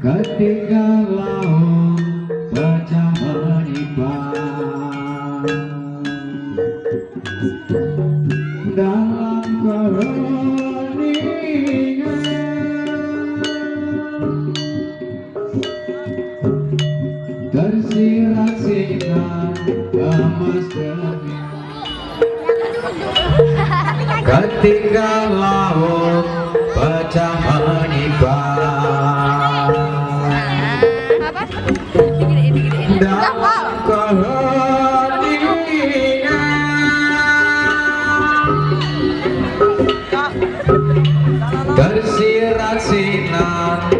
Ketika laut pecah menyimpang Dalam keheningan Tersirat sinar emas demi ketika laut pecah menimpa dan keheningan tersirat sinar